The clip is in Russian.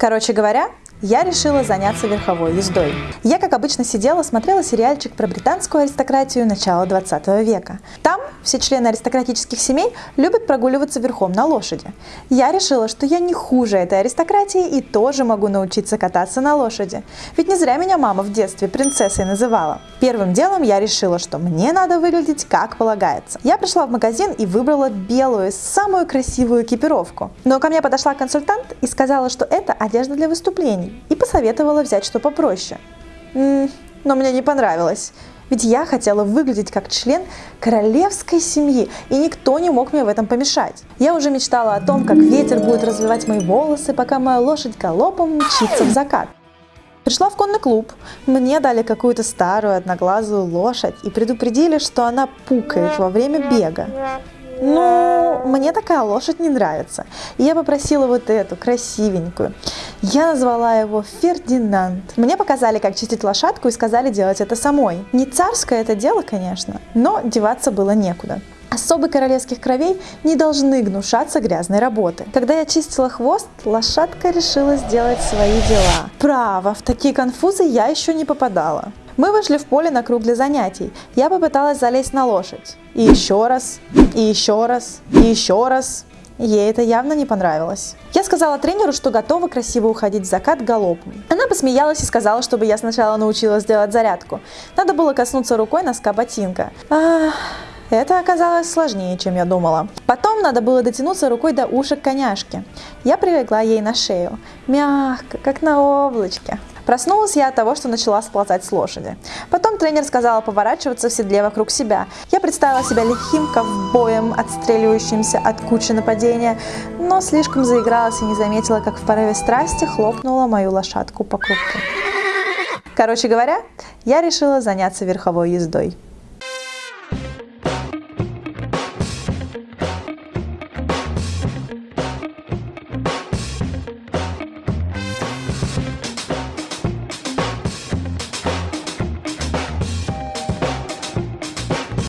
Короче говоря, я решила заняться верховой ездой. Я, как обычно, сидела, смотрела сериальчик про британскую аристократию начала 20 века. Там все члены аристократических семей любят прогуливаться верхом на лошади. Я решила, что я не хуже этой аристократии и тоже могу научиться кататься на лошади. Ведь не зря меня мама в детстве принцессой называла. Первым делом я решила, что мне надо выглядеть как полагается. Я пришла в магазин и выбрала белую, самую красивую экипировку. Но ко мне подошла консультант и сказала, что это одежда для выступлений и посоветовала взять что попроще. М но мне не понравилось. Ведь я хотела выглядеть как член королевской семьи, и никто не мог мне в этом помешать. Я уже мечтала о том, как ветер будет развивать мои волосы, пока моя лошадь галопом мчится в закат. Пришла в конный клуб, мне дали какую-то старую одноглазую лошадь и предупредили, что она пукает во время бега. Ну, мне такая лошадь не нравится. И я попросила вот эту, красивенькую. Я назвала его Фердинанд. Мне показали, как чистить лошадку и сказали делать это самой. Не царское это дело, конечно, но деваться было некуда. Особы королевских кровей не должны гнушаться грязной работы. Когда я чистила хвост, лошадка решила сделать свои дела. Право, в такие конфузы я еще не попадала. Мы вышли в поле на круг для занятий. Я попыталась залезть на лошадь. И еще раз, и еще раз, и еще раз. Ей это явно не понравилось. Я сказала тренеру, что готова красиво уходить в закат галопом. Она посмеялась и сказала, чтобы я сначала научилась делать зарядку. Надо было коснуться рукой носка ботинка. Ах, это оказалось сложнее, чем я думала. Потом надо было дотянуться рукой до ушек коняшки. Я прилегла ей на шею. Мягко, как на облачке. Проснулась я от того, что начала сползать с лошади. Потом тренер сказала поворачиваться в седле вокруг себя. Я представила себя лихим ковбоем, отстреливающимся от кучи нападения, но слишком заигралась и не заметила, как в порыве страсти хлопнула мою лошадку по крупу. Короче говоря, я решила заняться верховой ездой.